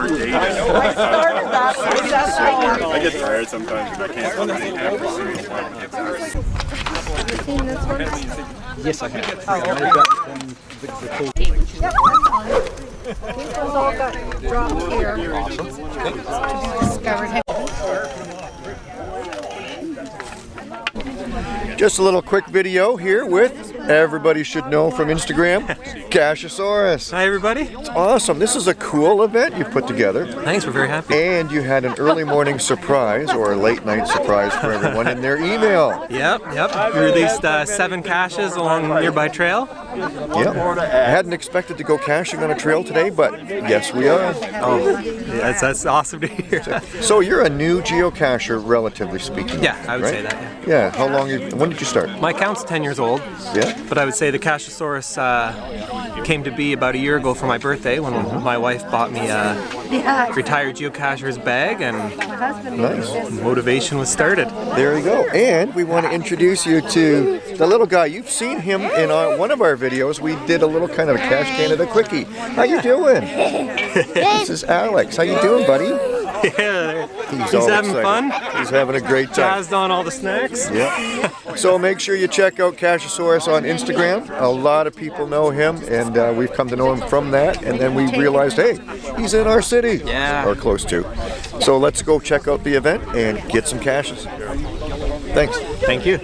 more data. I started that. but that's I get tired sometimes and I can't find any accuracy. Have you seen this one? Yes, I have. Oh, I okay. got from the, the cold. Yep, that's fine. These ones all got dropped here. Discovered. Just a little quick video here with everybody should know from Instagram, Cachosaurus. Hi everybody. It's awesome. This is a cool event you've put together. Thanks, we're very happy. And you had an early morning surprise or a late night surprise for everyone in their email. Yep, yep. We released uh, seven caches along a nearby trail. Yep. I hadn't expected to go caching on a trail today, but yes, we are. Oh, that's, that's awesome to hear. So you're a new geocacher, relatively speaking. Yeah, I would right? say that. Yeah. Yeah. How long? You, when did you start? My account's 10 years old. Yeah. But I would say the Cachosaurus uh, came to be about a year ago for my birthday when my wife bought me a retired geocacher's bag and Nice. motivation was started. There you go. And we want to introduce you to the little guy. You've seen him in our, one of our videos. We did a little kind of a Cache Canada quickie. How you doing? this is Alex. How you doing, buddy? Yeah, He's, He's having excited. fun. He's having a great time. jazzed on all the snacks. Yeah. So make sure you check out Cachosaurus on Instagram. A lot of people know him, and uh, we've come to know him from that. And then we realized, hey, he's in our city, Yeah. or close to. So let's go check out the event and get some caches. Thanks. Thank you.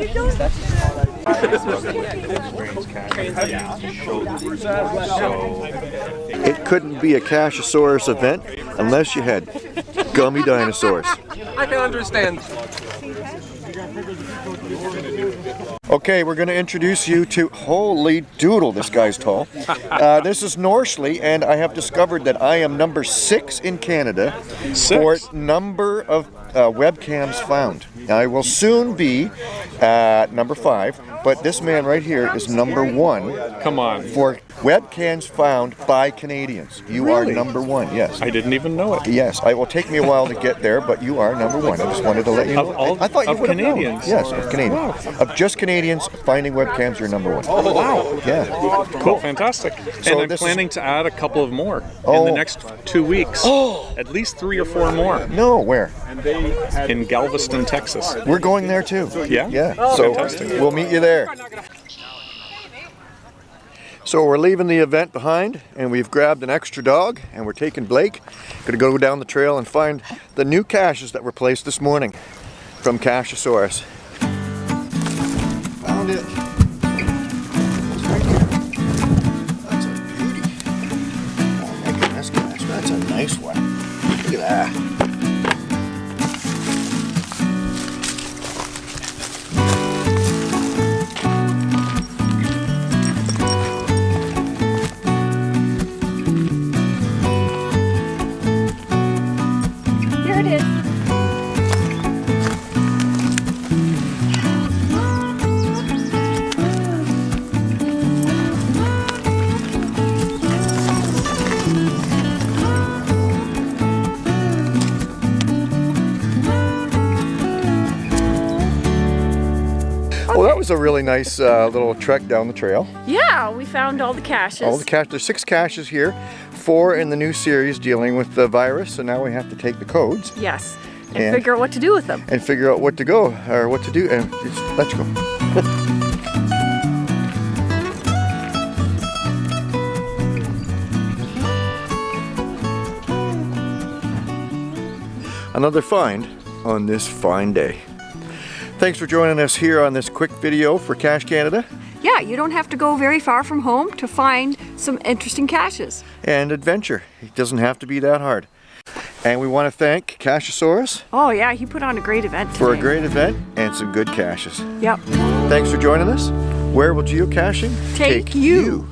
It couldn't be a Cachosaurus event unless you had gummy dinosaurs. I can understand. Okay, we're going to introduce you to Holy Doodle. This guy's tall. Uh, this is Norsley, and I have discovered that I am number six in Canada for number of uh, webcams found. I will soon be uh, number five, but this man right here is number one Come on. for webcams found by Canadians. You are number one, yes. I didn't even know it. Yes, it will take me a while to get there, but you are number one. I just wanted to let you know. Of all- I thought you of would have. Canadians? Yes, of Canadians. Of just Canadians finding webcams, you're number one. Oh, wow. Yeah. Cool. Fantastic. So and I'm this is- planning to add a couple of more in Oh. the next two weeks. Oh. At least three or four more No, where? in Galveston, Texas. We're going there too. Yeah? Yeah. Oh, so Fantastic. we'll meet you there. So we're leaving the event behind and we've grabbed an extra dog and we're taking Blake. Gonna go down the trail and find the new caches that were placed this morning from Cachosaurus. Found it. Was a really nice uh, little trek down the trail. Yeah, we found all the caches. All the cache, there's six caches here, four in the new series dealing with the virus. So now we have to take the codes yes, and, And- figure out what to do with them. and figure out what to go or what to do. And just, let's go. Another find on this fine day. Thanks for joining us here on this quick video for Cache Canada Yeah, you don't have to go very far from home to find some interesting caches. and adventure. It doesn't have to be that hard. And we want to thank Cachosaurus Oh yeah, he put on a great event for a great event and some good caches. Yep. Thanks for joining us. Where will geocaching Take you.